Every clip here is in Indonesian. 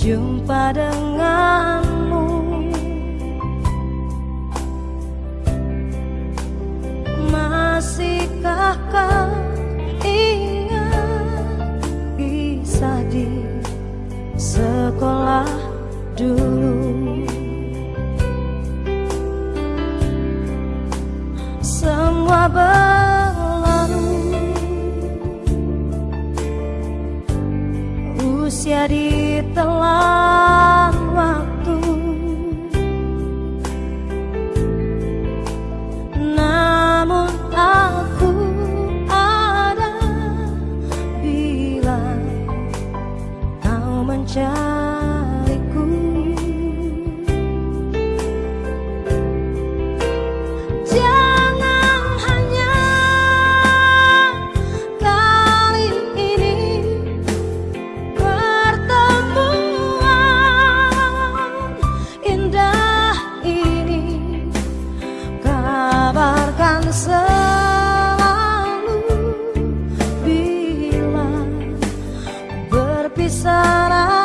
jumpa denganmu. Masihkah kau usia ditelan waktu. Namun aku ada bila kau mencari sana.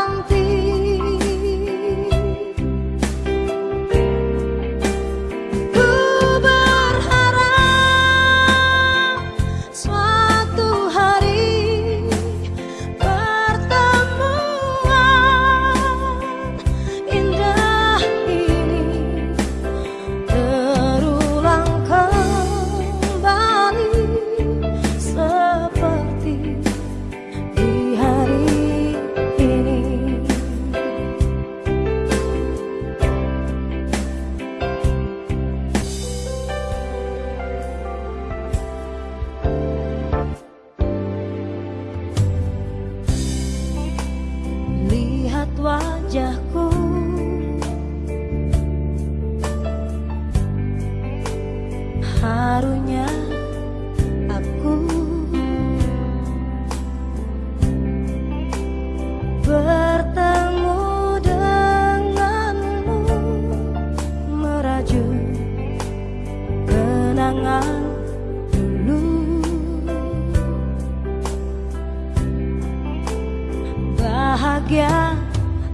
bahagia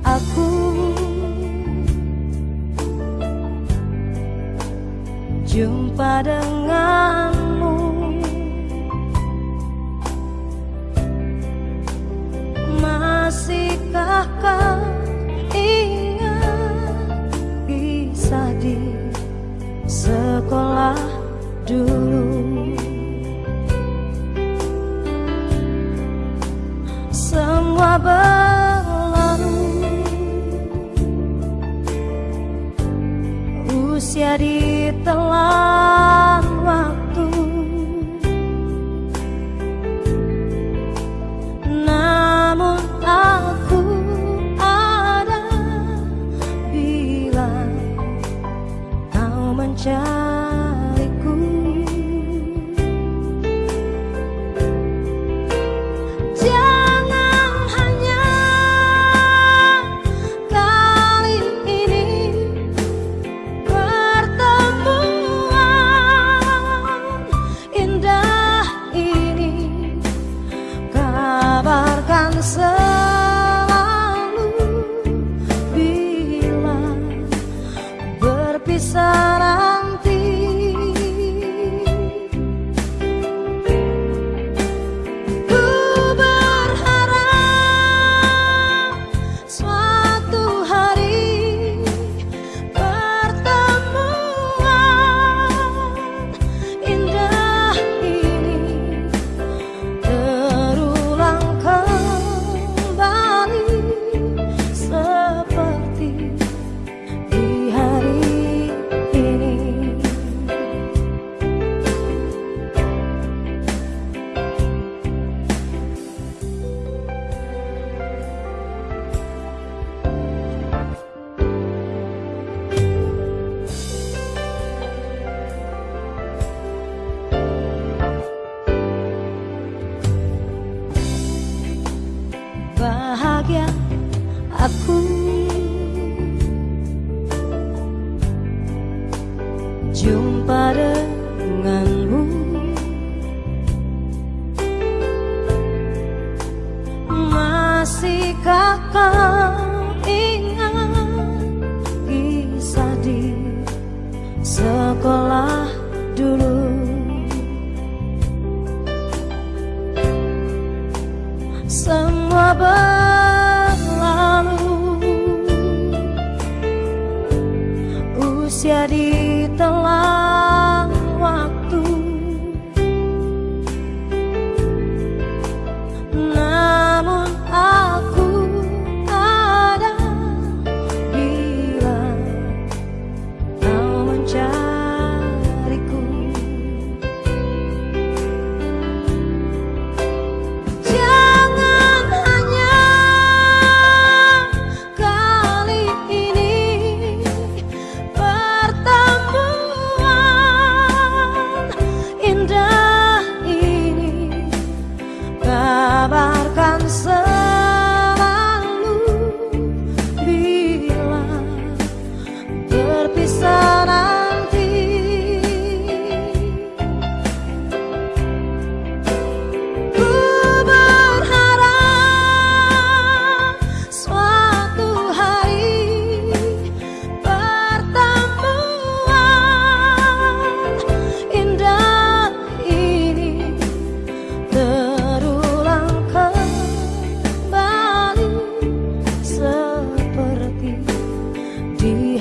aku. Jumpa denganmu. Masihkah kau ingat Kisah di sekolah dulu? cerita jumpa denganmu. Masihkah kau ingat kisah di sekolah dulu? Semua berlalu. Usia di he